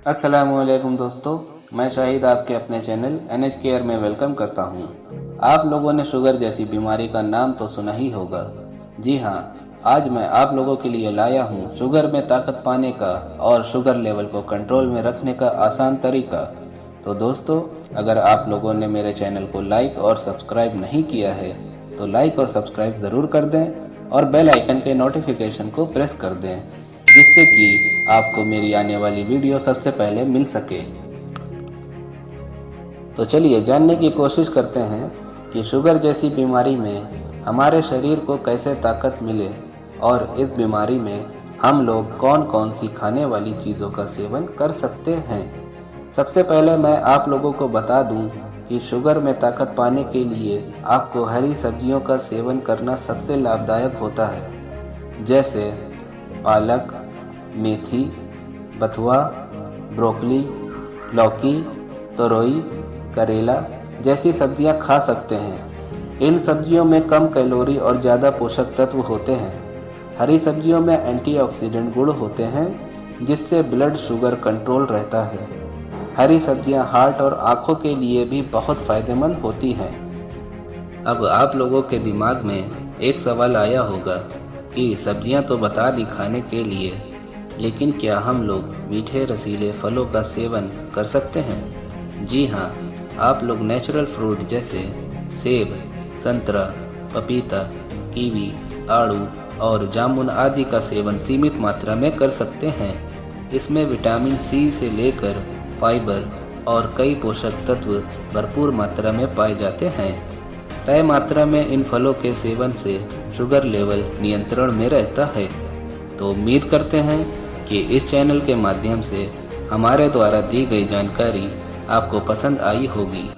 असलकुम दोस्तों, मैं शाहिद आपके अपने चैनल एन एच केयर में वेलकम करता हूँ। आप लोगों ने शुगर जैसी बीमारी का नाम तो सुना ही होगा। जी हाँ, आज मैं आप लोगों के लिए लाया हूँ शुगर में ताकत पाने का और शुगर लेवल को कंट्रोल में रखने का आसान तरीका। तो दोस्तों, अगर आप लोगों ने मेरे चैनल को लाइक और सब्सक्राइब नहीं किया है तो लाइक और सब्सक्राइब ज़रूर कर दें और बेल आइकन के नोटिफिकेशन को प्रेस कर दें। जिससे कि आपको मेरी आने वाली वीडियो सबसे पहले मिल सके। तो चलिए जानने की कोशिश करते हैं कि शुगर जैसी बीमारी में हमारे शरीर को कैसे ताकत मिले और इस बीमारी में हम लोग कौन कौन सी खाने वाली चीज़ों का सेवन कर सकते हैं। सबसे पहले मैं आप लोगों को बता दूँ कि शुगर में ताकत पाने के लिए आपको हरी सब्जियों का सेवन करना सबसे लाभदायक होता है, जैसे पालक मेथी, बथुआ, ब्रोकली, लौकी, तरोई, करेला जैसी सब्ज़ियाँ खा सकते हैं। इन सब्जियों में कम कैलोरी और ज़्यादा पोषक तत्व होते हैं। हरी सब्जियों में एंटीऑक्सीडेंट गुण होते हैं, जिससे ब्लड शुगर कंट्रोल रहता है। हरी सब्ज़ियाँ हार्ट और आँखों के लिए भी बहुत फ़ायदेमंद होती हैं। अब आप लोगों के दिमाग में एक सवाल आया होगा कि सब्ज़ियाँ तो बता दी खाने के लिए लेकिन क्या हम लोग मीठे रसीले फलों का सेवन कर सकते हैं? जी हाँ आप लोग नेचुरल फ्रूट जैसे सेब, संतरा, पपीता, कीवी, आड़ू और जामुन आदि का सेवन सीमित मात्रा में कर सकते हैं। इसमें विटामिन सी से लेकर फाइबर और कई पोषक तत्व भरपूर मात्रा में पाए जाते हैं। तय मात्रा में इन फलों के सेवन से शुगर लेवल नियंत्रण में रहता है। तो उम्मीद करते हैं कि इस चैनल के माध्यम से हमारे द्वारा दी गई जानकारी आपको पसंद आई होगी।